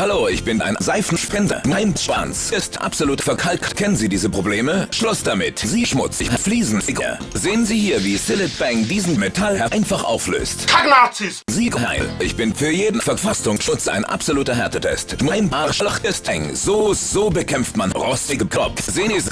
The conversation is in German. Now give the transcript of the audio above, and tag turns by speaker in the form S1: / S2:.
S1: Hallo, ich bin ein Seifenspender. Mein Schwanz ist absolut verkalkt. Kennen Sie diese Probleme? Schluss damit. Sie schmutzig, Fliesenfinger. Sehen Sie hier, wie Sillet Bang diesen Metall einfach auflöst.
S2: Kacknazis!
S1: Sieg Ich bin für jeden Verfassungsschutz ein absoluter Härtetest. Mein Arschloch ist eng. So, so bekämpft man rostige Kopf. Sehen Sie,